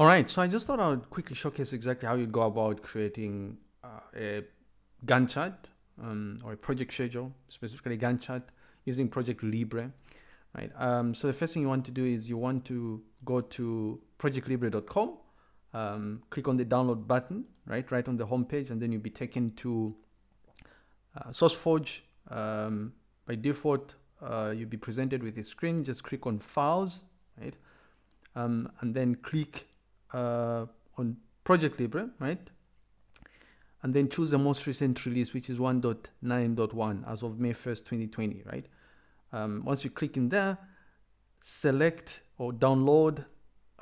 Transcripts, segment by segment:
All right, so I just thought I would quickly showcase exactly how you'd go about creating uh, a Gantt chart um, or a project schedule, specifically Gantt chart using Project Libre, right? Um, so the first thing you want to do is you want to go to projectlibre.com, um, click on the download button, right, right on the home page, and then you'll be taken to uh, SourceForge. Um, by default, uh, you'll be presented with a screen. Just click on Files, right, um, and then click uh, on Project Libre, right, and then choose the most recent release, which is 1.9.1 as of May 1st, 2020, right? Um, once you click in there, select or download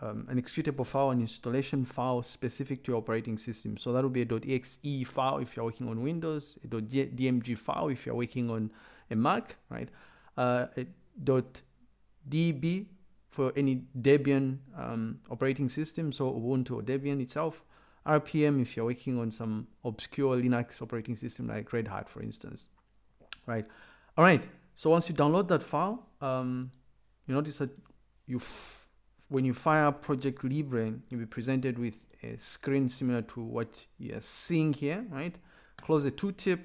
um, an executable file, an installation file specific to your operating system. So that will be a .exe file if you're working on Windows, a .dmg file if you're working on a Mac, right? Uh, a .deb for any Debian um, operating system, so Ubuntu or Debian itself, RPM if you're working on some obscure Linux operating system like Red Hat, for instance, right? All right, so once you download that file, um, you notice that you, when you fire Project Libre, you'll be presented with a screen similar to what you're seeing here, right? Close the tooltip.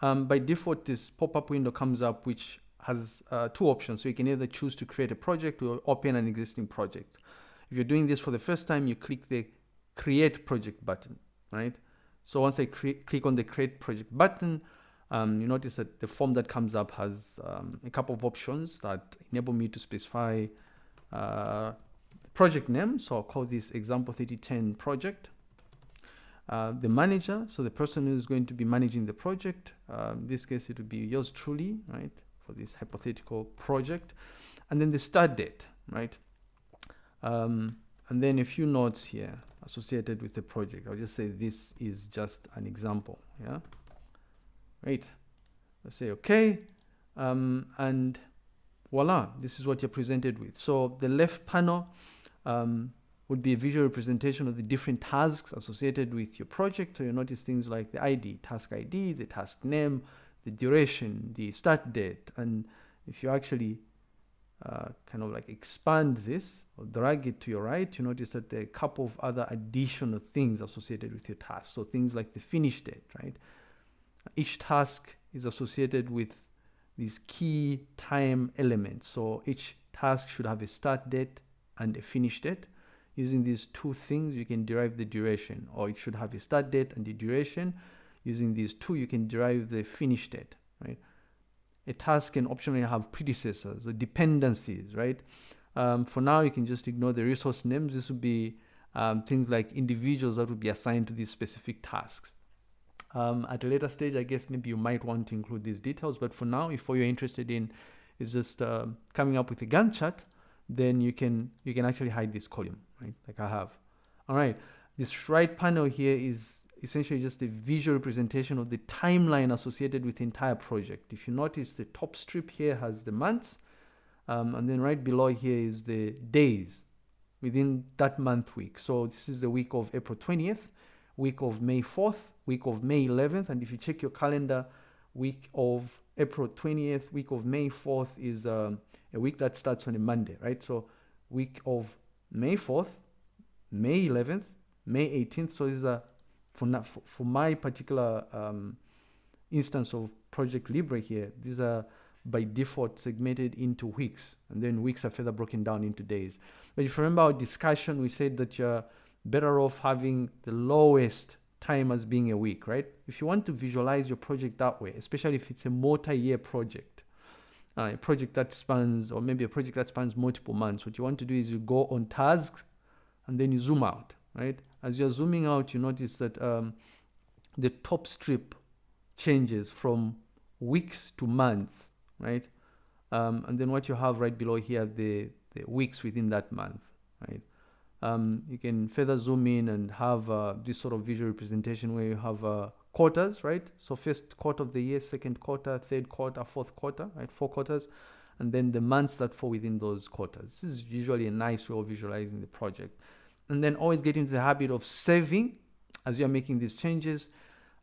Um, by default, this pop-up window comes up, which has uh, two options. So you can either choose to create a project or open an existing project. If you're doing this for the first time, you click the create project button, right? So once I click on the create project button, um, you notice that the form that comes up has um, a couple of options that enable me to specify uh, project name. So I'll call this example 3010 project. Uh, the manager, so the person who's going to be managing the project. Uh, in this case, it would be yours truly, right, for this hypothetical project. And then the start date, right? Um, and then a few notes here associated with the project. I'll just say this is just an example. Yeah. Right. Let's say okay. Um, and voila, this is what you're presented with. So the left panel um, would be a visual representation of the different tasks associated with your project. So you notice things like the ID, task ID, the task name, the duration, the start date. And if you actually uh, kind of like expand this or drag it to your right, you notice that there are a couple of other additional things associated with your task. So things like the finish date, right? Each task is associated with these key time elements. So each task should have a start date and a finish date. Using these two things, you can derive the duration, or it should have a start date and the duration. Using these two, you can derive the finish date, right? a task can optionally have predecessors or dependencies, right? Um, for now, you can just ignore the resource names. This would be um, things like individuals that would be assigned to these specific tasks. Um, at a later stage, I guess maybe you might want to include these details, but for now, if all you're interested in is just uh, coming up with a Gantt chart, then you can you can actually hide this column, right? Like I have. All right, this right panel here is essentially just a visual representation of the timeline associated with the entire project. If you notice the top strip here has the months um, and then right below here is the days within that month week. So this is the week of April 20th, week of May 4th, week of May 11th. And if you check your calendar, week of April 20th, week of May 4th is um, a week that starts on a Monday, right? So week of May 4th, May 11th, May 18th. So this is a for, not, for, for my particular um, instance of Project Libre here, these are by default segmented into weeks, and then weeks are further broken down into days. But if you remember our discussion, we said that you're better off having the lowest time as being a week, right? If you want to visualize your project that way, especially if it's a multi-year project, uh, a project that spans, or maybe a project that spans multiple months, what you want to do is you go on tasks and then you zoom out right? As you're zooming out, you notice that um, the top strip changes from weeks to months, right? Um, and then what you have right below here, the, the weeks within that month, right? Um, you can further zoom in and have uh, this sort of visual representation where you have uh, quarters, right? So first quarter of the year, second quarter, third quarter, fourth quarter, right? Four quarters. And then the months that fall within those quarters. This is usually a nice way of visualizing the project and then always get into the habit of saving as you're making these changes.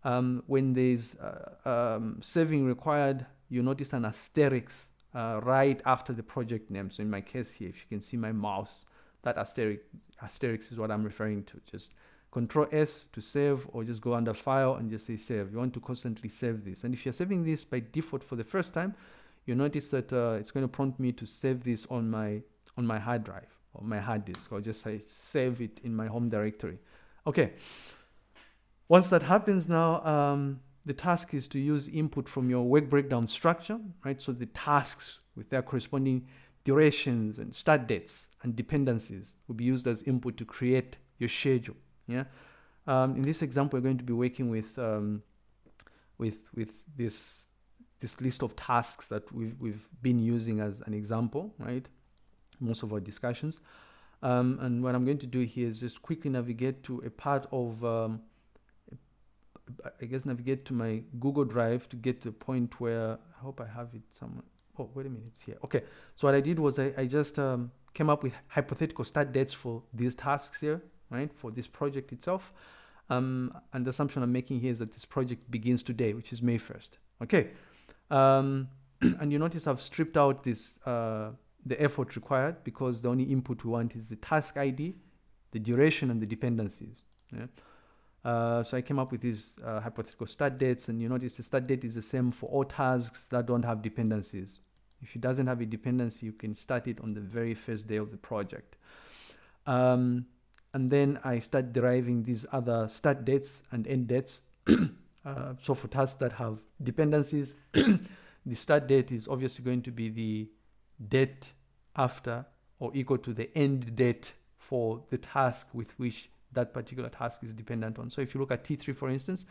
Um, when there's uh, um, saving required, you notice an asterisk uh, right after the project name. So in my case here, if you can see my mouse that asterisk, asterisk is what I'm referring to. Just control S to save or just go under file and just say save. You want to constantly save this. And if you're saving this by default for the first time, you notice that uh, it's going to prompt me to save this on my on my hard drive my hard disk or just say save it in my home directory. Okay. Once that happens now, um, the task is to use input from your work breakdown structure, right? So the tasks with their corresponding durations and start dates and dependencies will be used as input to create your schedule. Yeah. Um, in this example, we're going to be working with um, with with this this list of tasks that we've we've been using as an example, right? Most of our discussions. Um, and what I'm going to do here is just quickly navigate to a part of um, I guess navigate to my Google Drive to get to the point where I hope I have it somewhere. Oh, wait a minute, it's here. Okay, so what I did was I, I just um, came up with hypothetical start dates for these tasks here, right, for this project itself. Um, and the assumption I'm making here is that this project begins today, which is May 1st. Okay, um, and you notice I've stripped out this uh, the effort required because the only input we want is the task ID, the duration, and the dependencies. Yeah? Uh, so I came up with these uh, hypothetical start dates and you notice the start date is the same for all tasks that don't have dependencies. If it doesn't have a dependency, you can start it on the very first day of the project. Um, and then I start deriving these other start dates and end dates. uh, so for tasks that have dependencies, the start date is obviously going to be the date after or equal to the end date for the task with which that particular task is dependent on. So if you look at T3, for instance,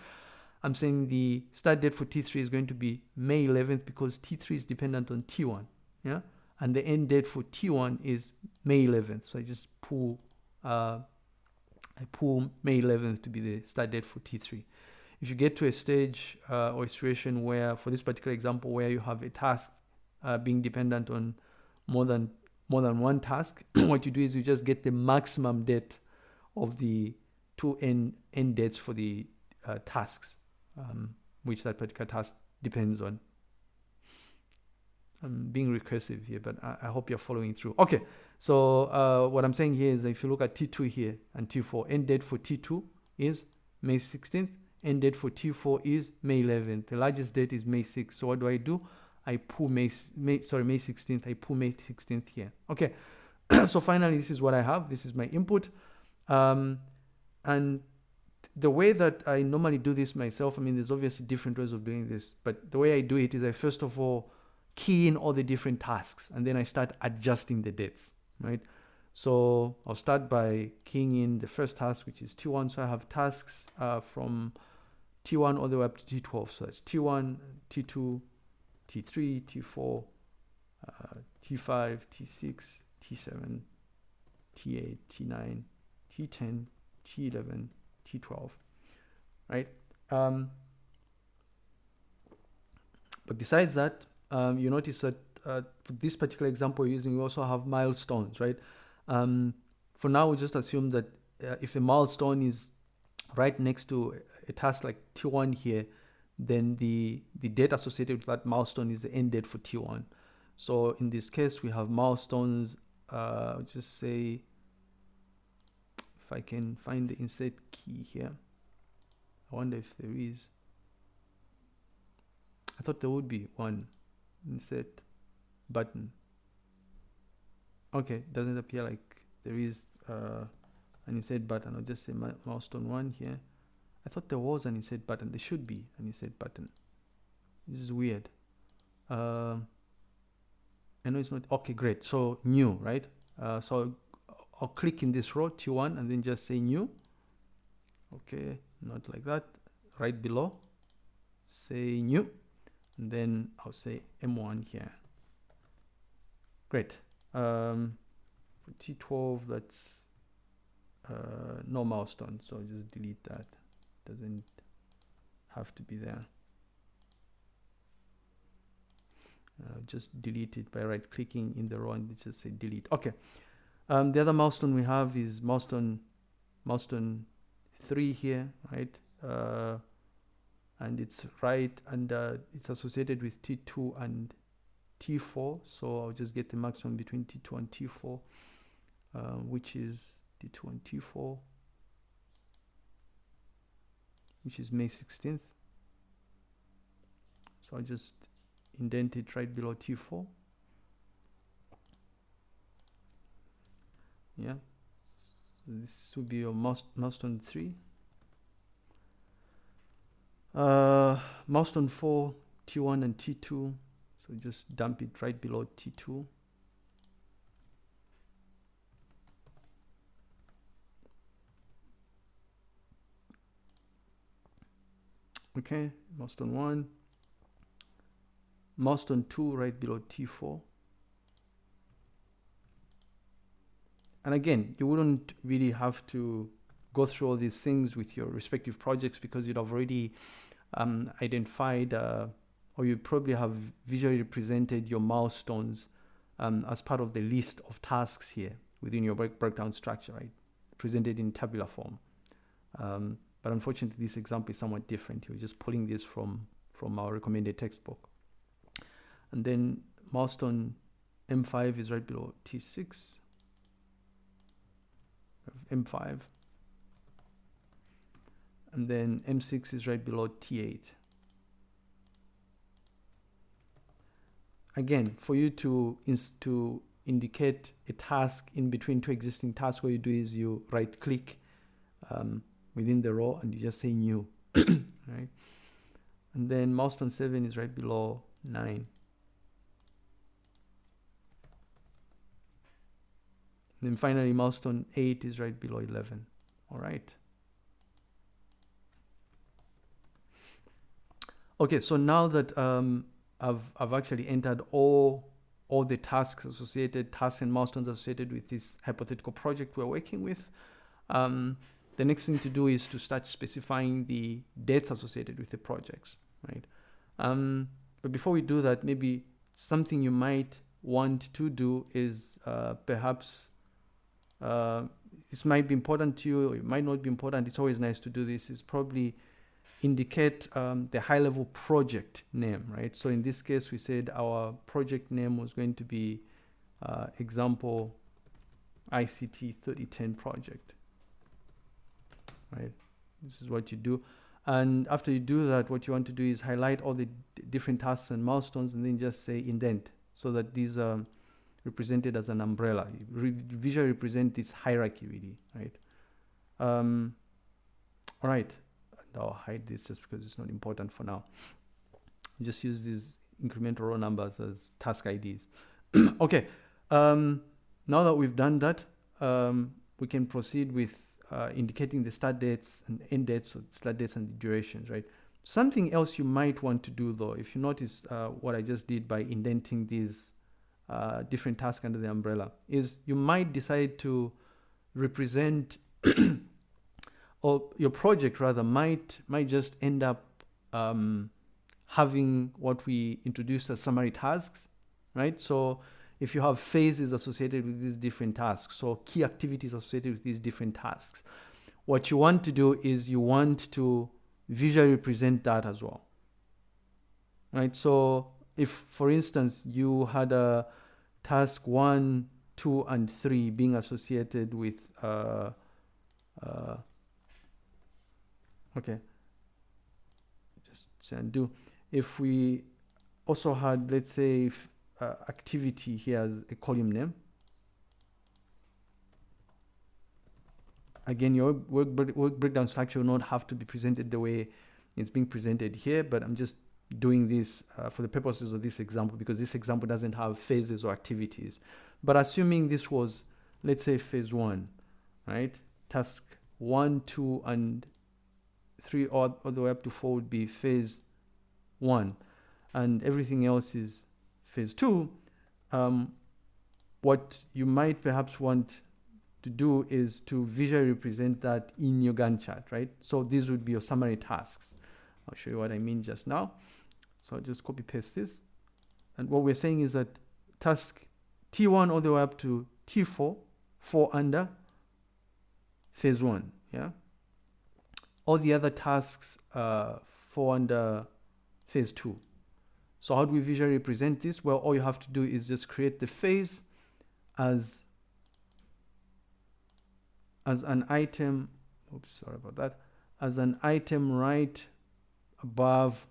I'm saying the start date for T3 is going to be May 11th because T3 is dependent on T1. Yeah. And the end date for T1 is May 11th. So I just pull, uh, I pull May 11th to be the start date for T3. If you get to a stage uh, or a situation where, for this particular example, where you have a task uh, being dependent on more than more than one task, what you do is you just get the maximum date of the two end, end dates for the uh, tasks, um, which that particular task depends on. I'm being recursive here, but I, I hope you're following through. Okay, so uh, what I'm saying here is if you look at T2 here and T4, end date for T2 is May 16th, end date for T4 is May 11th. The largest date is May 6th. So what do I do? I pull May, May sorry, May 16th. I pull May 16th here. Okay, so finally, this is what I have. This is my input. Um, and the way that I normally do this myself, I mean, there's obviously different ways of doing this, but the way I do it is I first of all key in all the different tasks and then I start adjusting the dates, right? So I'll start by keying in the first task, which is T1. So I have tasks uh, from T1 all the way up to T12. So that's T1, T2, T3, T4, uh, T5, T6, T7, T8, T9, T10, T11, T12, right? Um, but besides that, um, you notice that uh, for this particular example we're using, we also have milestones, right? Um, for now, we just assume that uh, if a milestone is right next to a task like T1 here, then the, the date associated with that milestone is the end date for T1. So in this case, we have milestones, uh, just say if I can find the insert key here I wonder if there is. I thought there would be one insert button. Okay doesn't appear like there is uh, an insert button. I'll just say milestone one here I thought there was an insert button. There should be an insert button. This is weird. Um, I know it's not okay great. So new right? Uh, so I'll click in this row T1 and then just say new. Okay not like that. Right below say new. And then I'll say M1 here. Great. Um, for T12 that's uh, no milestone so just delete that doesn't have to be there uh, just delete it by right clicking in the row and just say delete okay um, the other milestone we have is milestone milestone three here, right? Uh, and it's right and it's associated with T2 and T4. So I'll just get the maximum between T2 and T4. uh, which is T2 and T4, which is May 16th. So I'll just indent it right below T4. Yeah, so this will be your milestone 3. Uh, milestone 4, T1 and T2. So just dump it right below T2. Okay, milestone 1. Milestone 2 right below T4. And again, you wouldn't really have to go through all these things with your respective projects because you'd have already um, identified uh, or you probably have visually represented your milestones um, as part of the list of tasks here within your break breakdown structure, right? Presented in tabular form. Um, but unfortunately, this example is somewhat different. We're just pulling this from, from our recommended textbook. And then milestone M5 is right below T6. M5 and then M6 is right below T8. Again, for you to, to indicate a task in between two existing tasks, what you do is you right click um, within the row and you just say new, right? And then milestone 7 is right below 9. And then finally milestone 8 is right below 11. All right. Okay, so now that um, I've, I've actually entered all, all the tasks associated, tasks and milestones associated with this hypothetical project we're working with, um, the next thing to do is to start specifying the dates associated with the projects, right? Um, but before we do that, maybe something you might want to do is uh, perhaps uh, this might be important to you, it might not be important. It's always nice to do this. Is probably indicate um, the high level project name, right? So in this case, we said our project name was going to be uh, example ICT 3010 project, right? This is what you do. And after you do that, what you want to do is highlight all the different tasks and milestones and then just say indent so that these are represented as an umbrella. Re visually represent this hierarchy really, right? Um, all right. I'll hide this just because it's not important for now. Just use these incremental row numbers as task IDs. okay, um, now that we've done that, um, we can proceed with uh, indicating the start dates and end dates, so start dates and durations, right? Something else you might want to do though, if you notice uh, what I just did by indenting these uh, different tasks under the umbrella, is you might decide to represent or your project rather might might just end up um, having what we introduced as summary tasks, right? So if you have phases associated with these different tasks, so key activities associated with these different tasks, what you want to do is you want to visually represent that as well, right? So if, for instance, you had a task one, two, and three being associated with uh, uh, okay just say undo if we also had let's say if, uh, activity here as a column name. Again your work, work breakdown structure will not have to be presented the way it's being presented here but i'm just doing this uh, for the purposes of this example because this example doesn't have phases or activities. But assuming this was let's say phase one right? Task one two and 3 all, all the way up to 4 would be phase 1 and everything else is phase 2 um, what you might perhaps want to do is to visually represent that in your Gantt chart, right? So these would be your summary tasks. I'll show you what I mean just now. So I'll just copy paste this. And what we're saying is that task T1 all the way up to T4, 4 under phase 1, yeah? all the other tasks uh, fall under phase two. So how do we visually represent this? Well, all you have to do is just create the phase as as an item oops sorry about that as an item right above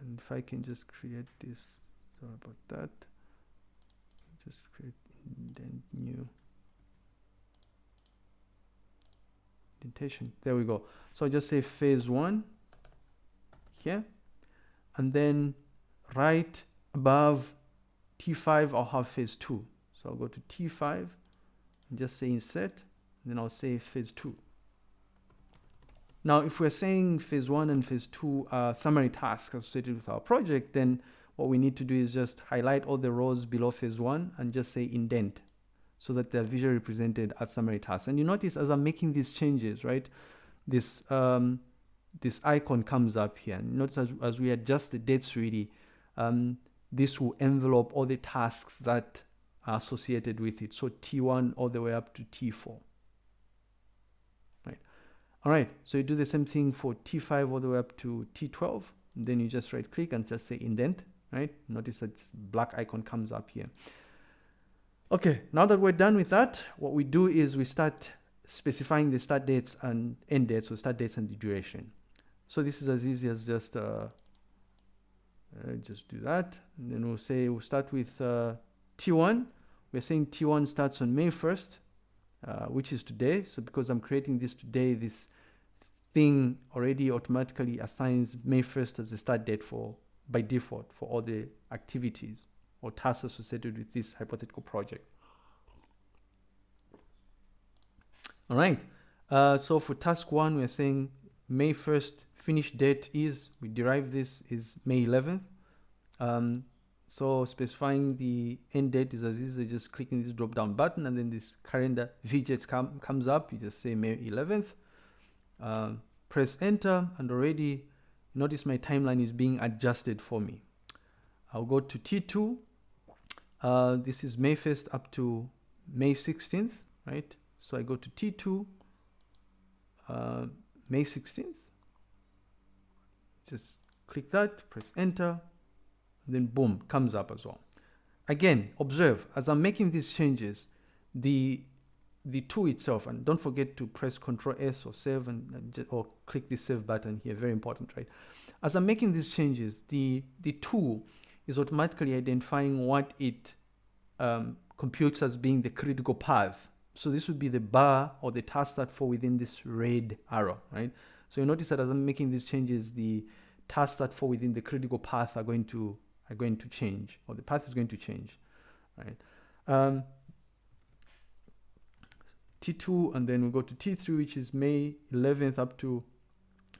and if I can just create this sorry about that just create indent new indentation there we go so just say phase one here and then right above T5 I'll have phase 2 so I'll go to T5 and just say insert then I'll say phase 2 now if we're saying phase 1 and phase 2 are summary tasks associated with our project then what we need to do is just highlight all the rows below phase 1 and just say indent so that they're visually represented as summary tasks. And you notice as I'm making these changes right this um, this icon comes up here. And notice as, as we adjust the dates really um, this will envelop all the tasks that are associated with it. So T1 all the way up to T4. Right. All right. So you do the same thing for T5 all the way up to T12. then you just right click and just say indent. Right. Notice that black icon comes up here. Okay. Now that we're done with that, what we do is we start specifying the start dates and end dates, so start dates and the duration. So this is as easy as just uh, uh, just do that. And then we'll say we'll start with uh, T1 we're saying T1 starts on May 1st uh, which is today. So because I'm creating this today this thing already automatically assigns May 1st as the start date for by default for all the activities or tasks associated with this hypothetical project. All right. Uh, so for task one we're saying May 1st finish date is, we derive this is May 11th. Um, so specifying the end date is as easy as just clicking this drop down button and then this calendar widget com comes up. You just say May 11th. Uh, press enter and already notice my timeline is being adjusted for me. I'll go to T2. Uh, this is May 1st up to May 16th, right? So I go to T2, uh, May 16th just click that, press enter, then boom, comes up as well. Again, observe, as I'm making these changes, the the tool itself, and don't forget to press Ctrl S or save and or click the save button here, very important, right? As I'm making these changes, the, the tool is automatically identifying what it um, computes as being the critical path. So this would be the bar or the task that fall within this red arrow, right? So you notice that as I'm making these changes, the tasks that fall within the critical path are going to are going to change, or the path is going to change, right? Um, T2, and then we go to T3, which is May 11th up to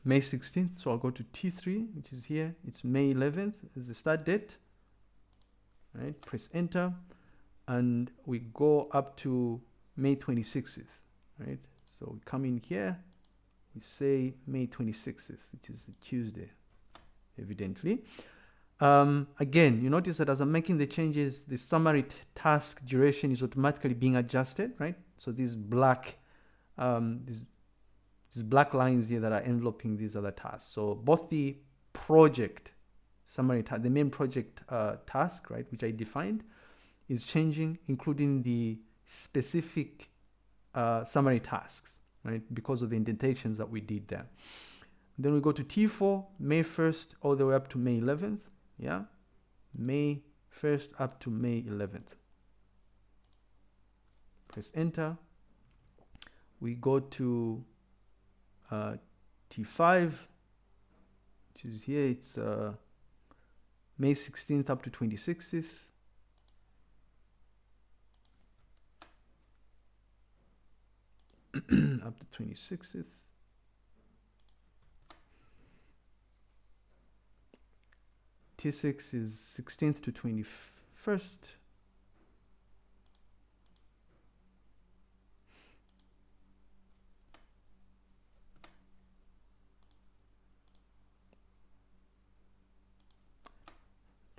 May 16th. So I'll go to T3, which is here. It's May 11th as the start date. Right, press enter, and we go up to May 26th. Right, so we come in here, we say May 26th, which is Tuesday evidently. Um, again, you notice that as I'm making the changes, the summary task duration is automatically being adjusted, right? So these black, um, these, these black lines here that are enveloping these other tasks. So both the project summary the main project uh, task, right, which I defined, is changing, including the specific uh, summary tasks, right, because of the indentations that we did there. Then we go to T4, May 1st all the way up to May 11th. Yeah, May 1st up to May 11th. Press enter. We go to uh, T5, which is here. It's uh, May 16th up to 26th. up to 26th. T6 is 16th to 21st.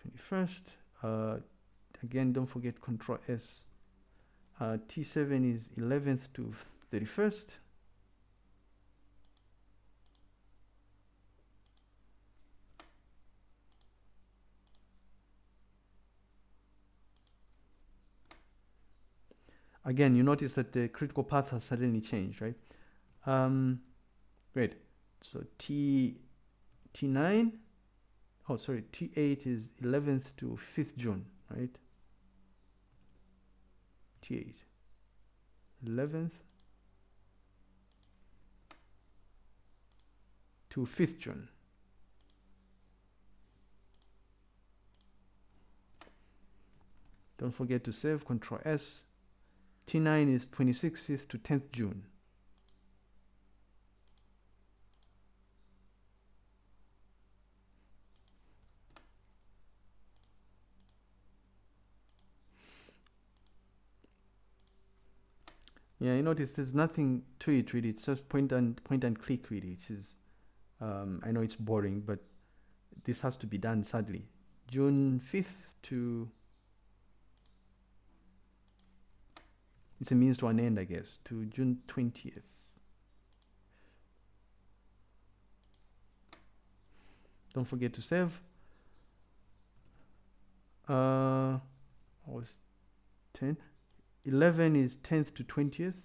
Twenty-first. Uh, again, don't forget Control S. Uh, T7 is 11th to 31st. again, you notice that the critical path has suddenly changed, right? Um, great. So T, T9, oh, sorry, T8 is 11th to 5th June, right? T8, 11th to 5th June. Don't forget to save, Control S. T9 is 26th to 10th June. Yeah, you notice there's nothing to it really. It's just point and point and click really, which is um, I know it's boring, but this has to be done sadly. June 5th to it's a means to an end, I guess, to June 20th. Don't forget to save. Uh, was 10. 11 is 10th to 20th.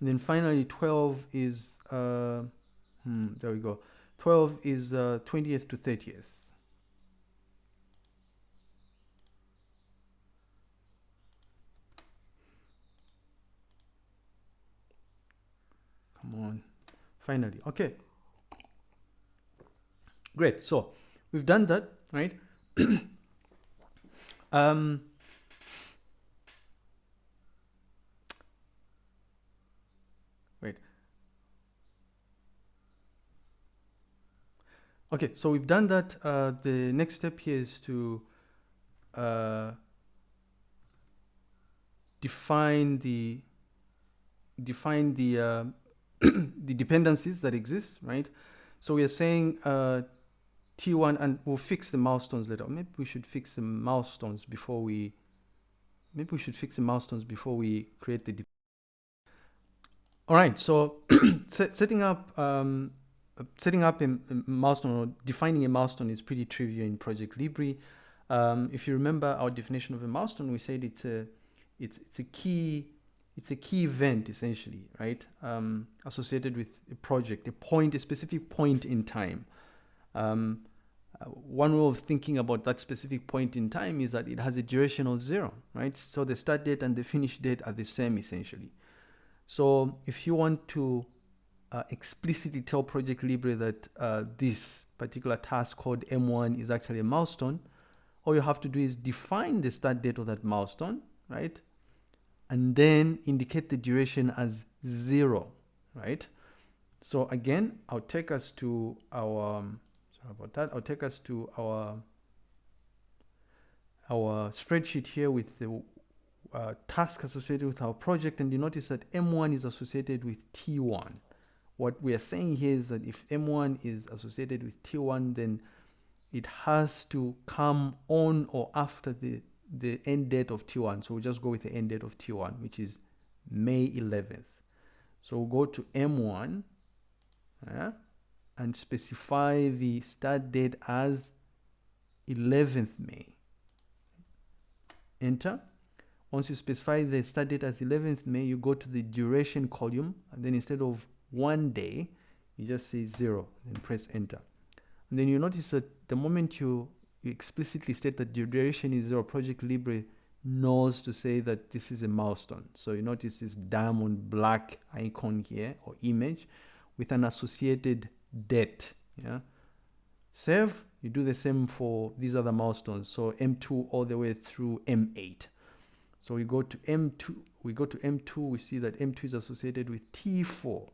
And then finally 12 is, uh, hmm, there we go. 12 is uh, 20th to 30th. Come on, finally, okay. Great, so we've done that, right? um, Okay, so we've done that. Uh, the next step here is to uh, define the define the uh, the dependencies that exist, right? So we are saying uh, T1, and we'll fix the milestones later. Maybe we should fix the milestones before we. Maybe we should fix the milestones before we create the. All right, so set, setting up. Um, setting up a, milestone or defining a milestone is pretty trivial in Project Libre. Um, if you remember our definition of a milestone, we said it's a it's it's a key it's a key event essentially, right? Um, associated with a project, a point, a specific point in time. Um, uh, one way of thinking about that specific point in time is that it has a duration of zero, right? So the start date and the finish date are the same essentially. So if you want to uh, explicitly tell Project Libre that uh, this particular task called M1 is actually a milestone, all you have to do is define the start date of that milestone, right? And then indicate the duration as zero, right? So again, I'll take us to our, um, sorry about that, I'll take us to our, our spreadsheet here with the uh, task associated with our project and you notice that M1 is associated with T1 what we are saying here is that if M1 is associated with T1, then it has to come on or after the, the end date of T1. So we'll just go with the end date of T1, which is May 11th. So we'll go to M1 yeah, and specify the start date as 11th May. Enter. Once you specify the start date as 11th May, you go to the duration column, and then instead of one day, you just say zero, then press enter. And then you notice that the moment you, you explicitly state that the duration is zero, Project Libre knows to say that this is a milestone. So you notice this diamond black icon here or image with an associated date. Yeah. Save, you do the same for these other milestones. So M2 all the way through M8. So we go to M2, we go to M2, we see that M2 is associated with T4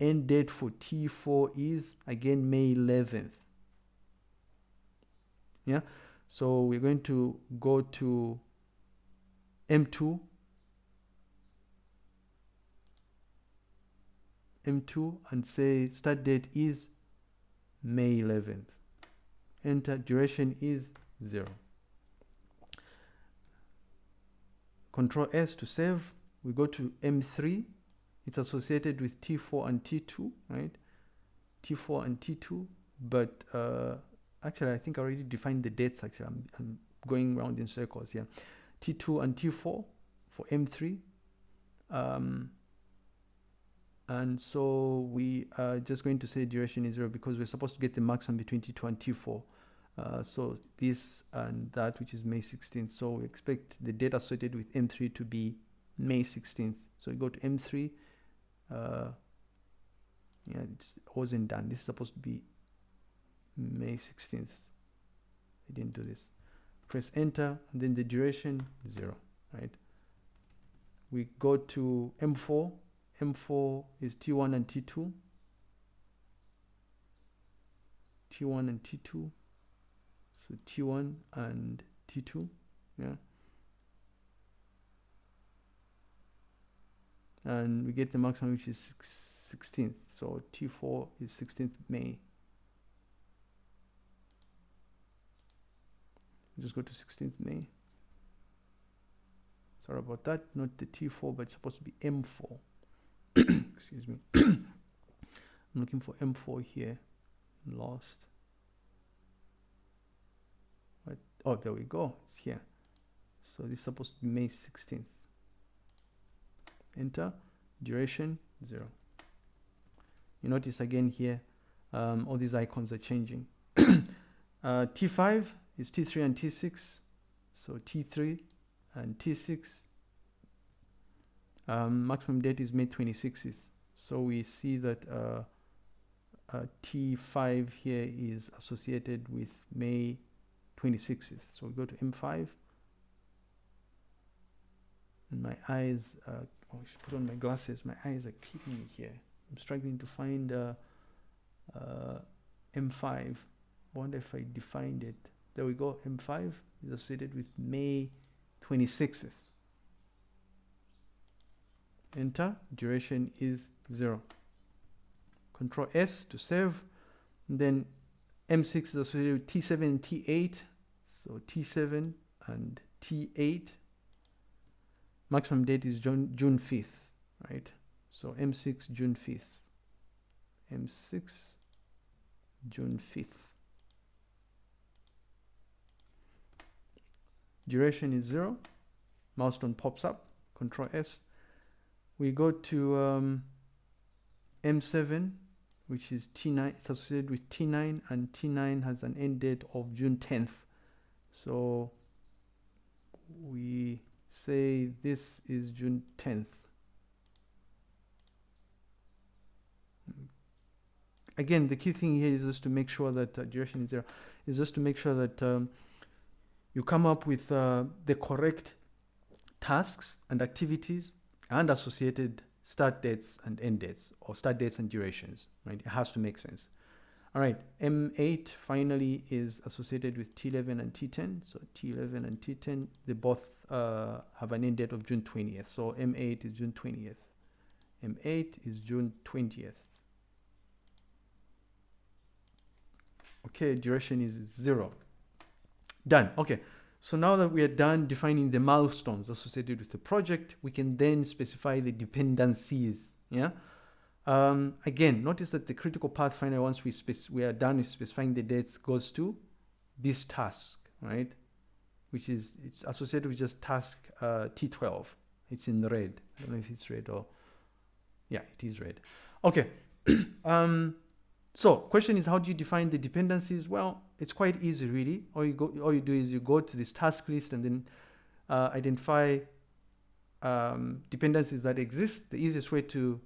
end date for T4 is again May 11th. Yeah, so we're going to go to M2, M2 and say start date is May 11th. Enter duration is zero. Control S to save. We go to M3 it's associated with T4 and T2, right? T4 and T2, but uh, actually I think I already defined the dates actually. I'm, I'm going around in circles here. T2 and T4 for M3. Um, and so we are just going to say duration is zero because we're supposed to get the maximum between T2 and T4. Uh, so this and that which is May 16th. So we expect the data associated with M3 to be May 16th. So we go to M3. Uh, yeah, it wasn't done. This is supposed to be May 16th. I didn't do this. Press enter and then the duration zero, right? We go to M4. M4 is T1 and T2. T1 and T2 so T1 and T2 yeah and we get the maximum which is 16th so T4 is 16th May. Just go to 16th May. Sorry about that. Not the T4 but it's supposed to be M4 excuse me. I'm looking for M4 here. Lost. Oh there we go. It's here. So this is supposed to be May 16th enter duration zero you notice again here um, all these icons are changing uh, T5 is T3 and T6 so T3 and T6 um, maximum date is May 26th so we see that uh, uh, T5 here is associated with May 26th. So we go to M5. And my eyes, uh, oh, I should put on my glasses. My eyes are keeping me here. I'm struggling to find uh, uh, M5. I wonder if I defined it. There we go. M5 is associated with May 26th. Enter. Duration is zero. Control S to save. And then M6 is associated with T7 and T8. So T7 and T8. Maximum date is June, June 5th, right? So M6, June 5th. M6, June 5th. Duration is zero. Milestone pops up. Control S. We go to um, M7 which is T9, it's associated with T9 and T9 has an end date of June 10th. So we say this is June 10th. Again, the key thing here is just to make sure that uh, duration is zero, is just to make sure that um, you come up with uh, the correct tasks and activities and associated start dates and end dates or start dates and durations, right? It has to make sense. All right, M8 finally is associated with T11 and T10. So T11 and T10, they both uh, have an end date of June 20th. So M8 is June 20th. M8 is June 20th. Okay, duration is zero. Done. Okay. So now that we are done defining the milestones associated with the project, we can then specify the dependencies. Yeah. Um, again, notice that the critical path finder, once we, we are done with specifying the dates, goes to this task, right? Which is it's associated with just task uh, T12. It's in red. I don't know if it's red or yeah, it is red. Okay. um, so question is, how do you define the dependencies? Well, it's quite easy, really. All you go, all you do is you go to this task list and then uh, identify um, dependencies that exist. The easiest way to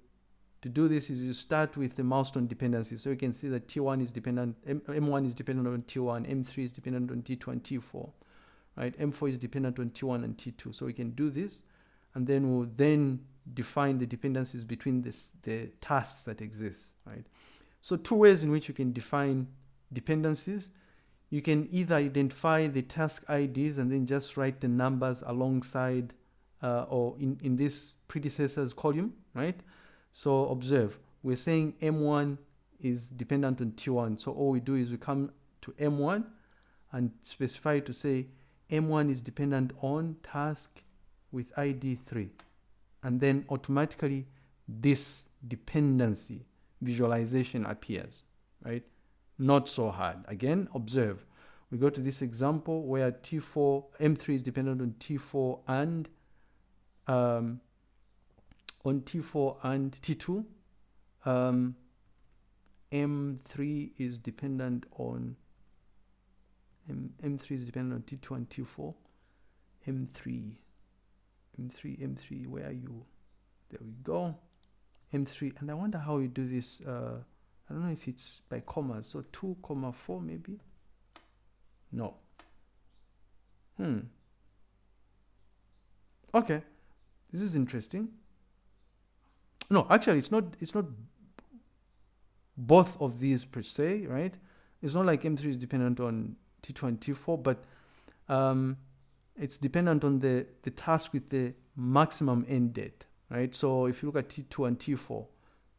to do this is you start with the milestone dependencies. So you can see that T1 is dependent, M M1 is dependent on T1, M3 is dependent on T2 and T4, right? M4 is dependent on T1 and T2. So we can do this, and then we'll then define the dependencies between this, the tasks that exist, right? So two ways in which you can define dependencies. You can either identify the task IDs and then just write the numbers alongside uh, or in, in this predecessors column, right? So observe, we're saying M1 is dependent on T1. So all we do is we come to M1 and specify to say M1 is dependent on task with ID 3. And then automatically this dependency visualization appears, right? Not so hard. Again, observe. We go to this example where T4, M3 is dependent on T4 and um, on T4 and T2. Um, M3 is dependent on M, M3 is dependent on T2 and T4. M3, M3, M3, where are you? There we go. M3, and I wonder how you do this. Uh, I don't know if it's by commas. So 2 comma 4 maybe. No. Hmm. Okay. This is interesting. No, actually, it's not. It's not both of these per se, right? It's not like M3 is dependent on T2 and T4, but um, it's dependent on the, the task with the maximum end date, right? So if you look at T2 and T4,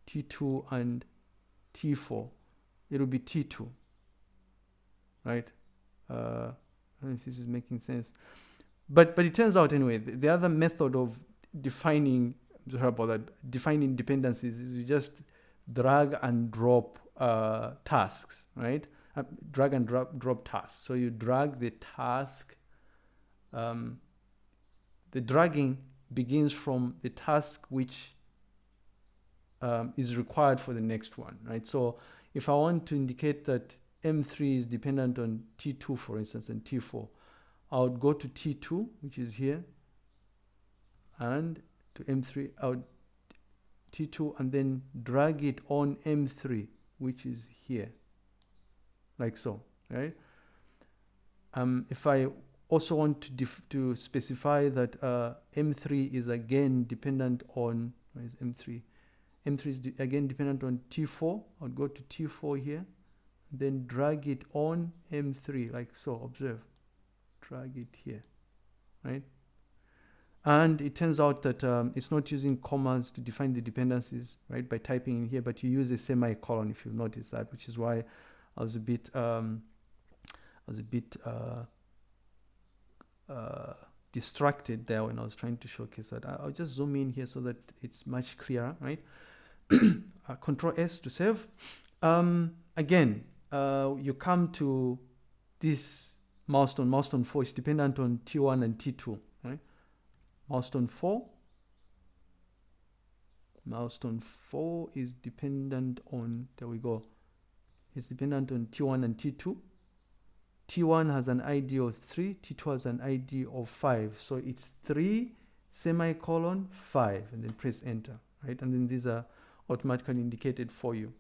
T2 and T4, it'll be T2, right? Uh, I don't know if this is making sense. But, but it turns out anyway, the, the other method of defining, sorry about that, defining dependencies is you just drag and drop uh, tasks, right? Drag and drop, drop tasks. So you drag the task, um, the dragging begins from the task which um, is required for the next one, right? So if I want to indicate that M3 is dependent on T2, for instance, and T4, I would go to T2, which is here, and to M3, I would T2 and then drag it on M3, which is here, like so, right? Um, if I also want to, to specify that uh, M3 is again dependent on, where is M3? M3 is de again dependent on T4. I'll go to T4 here, then drag it on M3, like so, observe. Drag it here, right? And it turns out that um, it's not using commas to define the dependencies, right, by typing in here, but you use a semicolon if you've noticed that, which is why I was a bit, um, I was a bit uh, uh, distracted there when I was trying to showcase that. I'll just zoom in here so that it's much clearer, right? uh, Control S to save. Um, again, uh, you come to this milestone, milestone 4 is dependent on T1 and T2, right? milestone 4 milestone 4 is dependent on there we go it's dependent on t1 and t2 t1 has an id of 3 t2 has an id of 5 so it's 3 semicolon 5 and then press enter right? And then these are automatically indicated for you.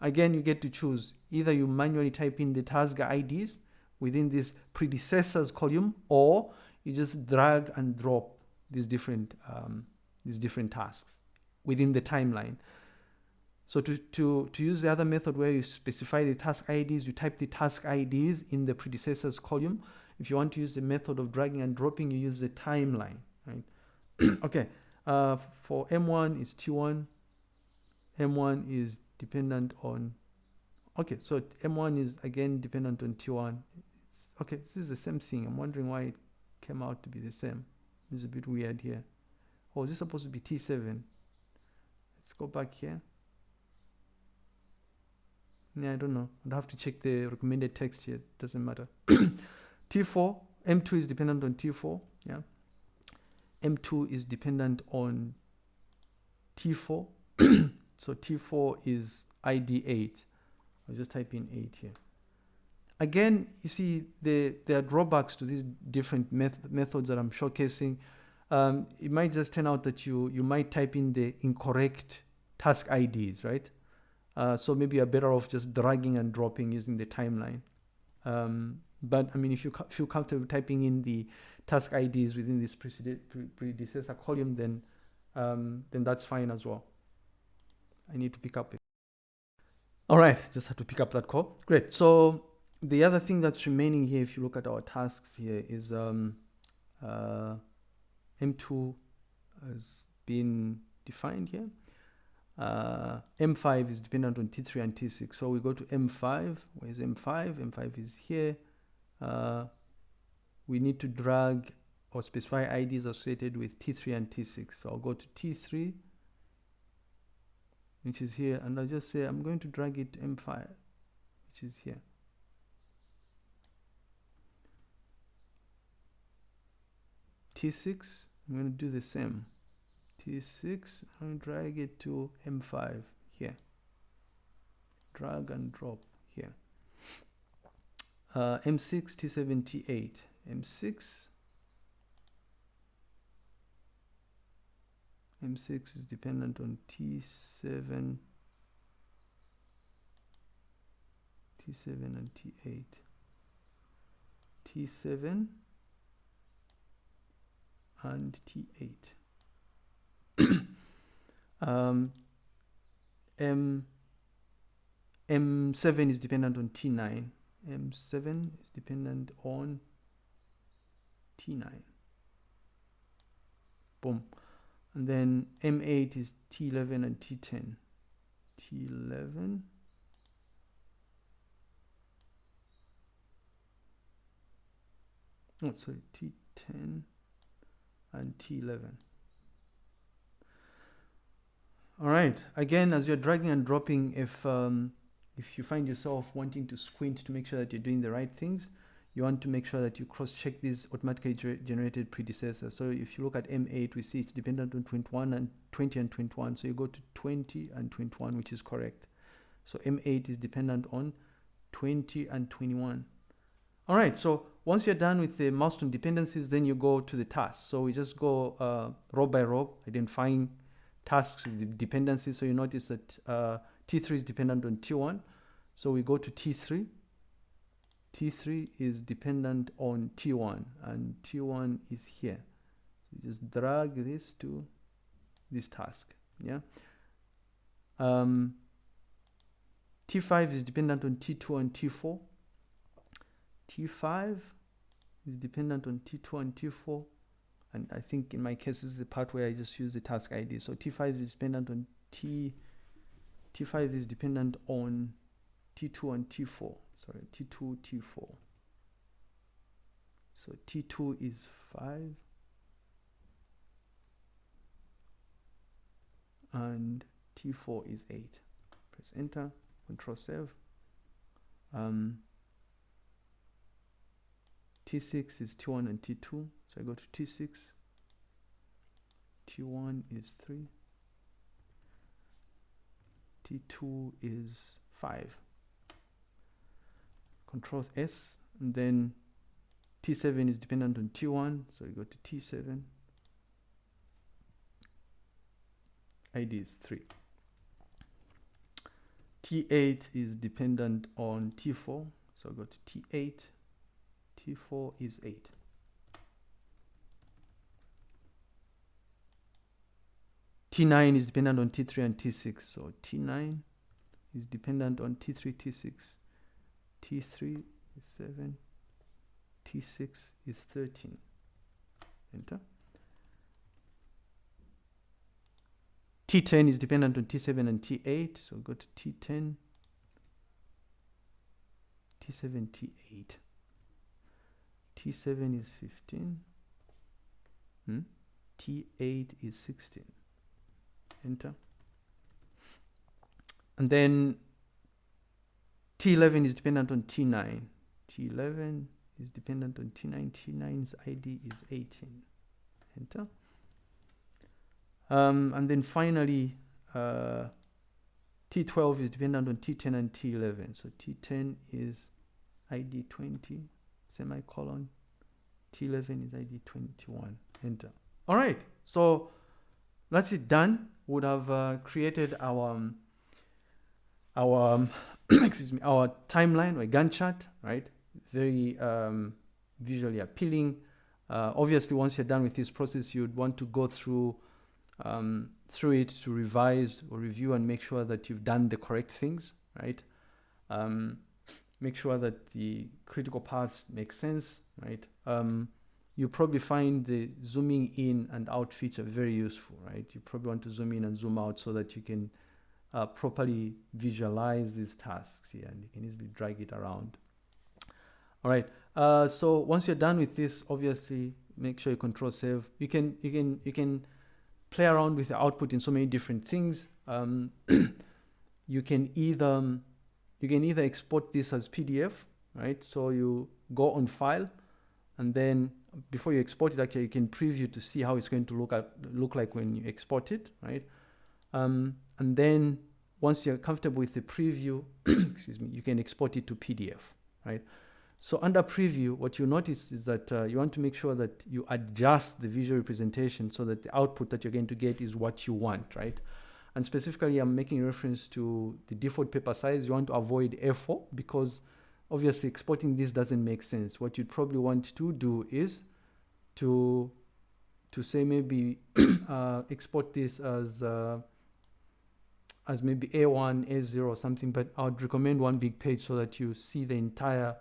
Again you get to choose. Either you manually type in the task ids within this predecessors column or you just drag and drop these different um, these different tasks within the timeline. So to, to, to use the other method where you specify the task IDs, you type the task IDs in the predecessors column. If you want to use the method of dragging and dropping, you use the timeline, right? okay, uh, for M1 is T1, M1 is dependent on, okay, so M1 is again dependent on T1. It's, okay, this is the same thing. I'm wondering why it came out to be the same. It's a bit weird here. Oh, is this supposed to be T7? Let's go back here. Yeah, I don't know. I'd have to check the recommended text here. Doesn't matter. T4, M2 is dependent on T4. Yeah. M2 is dependent on T4. so T4 is ID 8. I'll just type in 8 here again, you see, the, there are drawbacks to these different meth methods that I'm showcasing. Um, it might just turn out that you, you might type in the incorrect task IDs, right? Uh, so maybe you're better off just dragging and dropping using the timeline. Um, but I mean, if you feel comfortable typing in the task IDs within this predecessor column, then um, then that's fine as well. I need to pick up it. All right, just have to pick up that call. Great. So the other thing that's remaining here, if you look at our tasks here, is um, uh, M2 has been defined here. Uh, M5 is dependent on T3 and T6. So we go to M5. Where's M5? M5 is here. Uh, we need to drag or specify IDs associated with T3 and T6. So I'll go to T3 which is here and I'll just say I'm going to drag it to M5 which is here T6 I'm going to do the same T6 and drag it to M5 here. Drag and drop here. Uh, M6 T7 T8 M6 M6 is dependent on T7 T7 and T8 T7 and T8 um, M M7 is dependent on T9 M7 is dependent on T9 boom. And then M8 is T11 and T10 T11 oh sorry T10 and T11 all right again as you're dragging and dropping if um, if you find yourself wanting to squint to make sure that you're doing the right things you want to make sure that you cross-check these automatically generated predecessors. So if you look at M8, we see it's dependent on 21 and 20 and 21. So you go to 20 and 21, which is correct. So M8 is dependent on 20 and 21. All right, so once you're done with the milestone dependencies, then you go to the task. So we just go uh, row by row, identifying tasks with dependencies. So you notice that uh, T3 is dependent on T1. So we go to T3 T3 is dependent on T1 and T1 is here. So just drag this to this task. Yeah. Um, T5 is dependent on T2 and T4. T5 is dependent on T2 and T4. And I think in my case, this is the part where I just use the task ID. So T5 is dependent on T, T5 is dependent on T2 and T4 sorry T2 T4 so T2 is 5 and T4 is 8 press enter control save. Um, T6 is T1 and T2 so I go to T6 T1 is 3 T2 is 5 control S and then T7 is dependent on T1 so you go to T7 ID is 3 T8 is dependent on T4 so I go to T8 T4 is 8 T9 is dependent on T3 and T6 so T9 is dependent on T3 T6 T3 is 7, T6 is 13. Enter. T10 is dependent on T7 and T8, so go to T10, T7, T8. T7 is 15, hmm? T8 is 16. Enter. And then T11 is dependent on T9. T11 is dependent on T9. T9's ID is 18. Enter. Um, and then finally, uh, T12 is dependent on T10 and T11. So T10 is ID 20, semicolon. T11 is ID 21. Enter. All right. So that's it done. Would have uh, created our um, our um, excuse me, our timeline or Gantt chart, right? Very um, visually appealing. Uh, obviously, once you're done with this process, you'd want to go through um, through it to revise or review and make sure that you've done the correct things, right? Um, make sure that the critical paths make sense, right? You probably find the zooming in and out feature very useful, right? You probably want to zoom in and zoom out so that you can uh, properly visualize these tasks here and you can easily drag it around. All right. Uh, so once you're done with this, obviously make sure you control save. You can you can you can play around with the output in so many different things. um, you can either you can either export this as PDF, right? So you go on file and then before you export it, actually you can preview to see how it's going to look at look like when you export it, right? Um, and then once you're comfortable with the preview, excuse me, you can export it to PDF, right? So under preview, what you notice is that uh, you want to make sure that you adjust the visual representation so that the output that you're going to get is what you want, right? And specifically, I'm making reference to the default paper size. You want to avoid A4 because obviously exporting this doesn't make sense. What you'd probably want to do is to to say maybe uh, export this as uh, as maybe A1, A0 or something, but I would recommend one big page so that you see the entire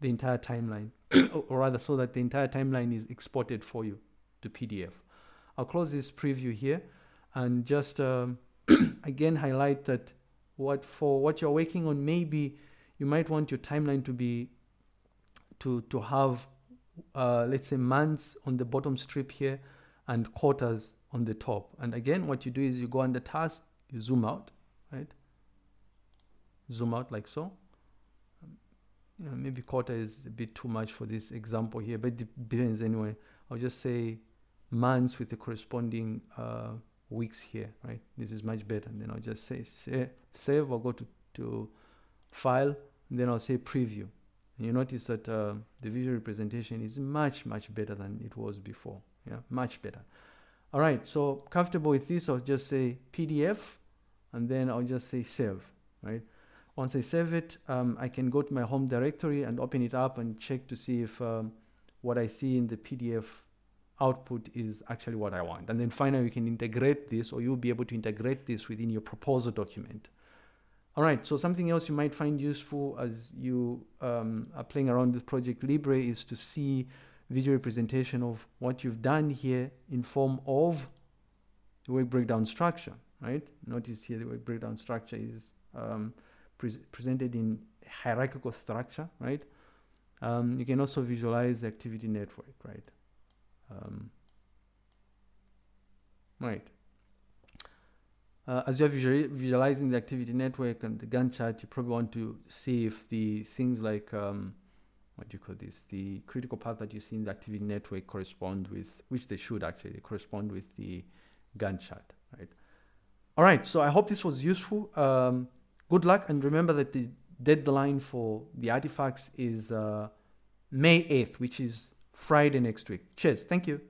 the entire timeline, or rather so that the entire timeline is exported for you to PDF. I'll close this preview here and just um, again highlight that what for what you're working on maybe you might want your timeline to be to to have uh, let's say months on the bottom strip here and quarters on the top. And again what you do is you go under task you zoom out right? Zoom out like so. You know, maybe quarter is a bit too much for this example here but it depends anyway. I'll just say months with the corresponding uh, weeks here right? This is much better. And then I'll just say save, save I'll go to, to file then I'll say preview. And you notice that uh, the visual representation is much much better than it was before. Yeah much better. All right so comfortable with this I'll just say PDF and then I'll just say save right? Once I save it um, I can go to my home directory and open it up and check to see if um, what I see in the PDF output is actually what I want. And then finally you can integrate this or you'll be able to integrate this within your proposal document all right so something else you might find useful as you um, are playing around with ProjectLibre is to see visual representation of what you've done here in form of the work breakdown structure right? Notice here the work breakdown structure is um, pre presented in hierarchical structure, right? Um, you can also visualize the activity network, right? Um, right. Uh, as you're visual visualizing the activity network and the Gantt chart, you probably want to see if the things like, um, what do you call this, the critical path that you see in the activity network correspond with, which they should actually correspond with the Gantt chart, right? All right, so I hope this was useful. Um, good luck, and remember that the deadline for the artifacts is uh, May 8th, which is Friday next week. Cheers. Thank you.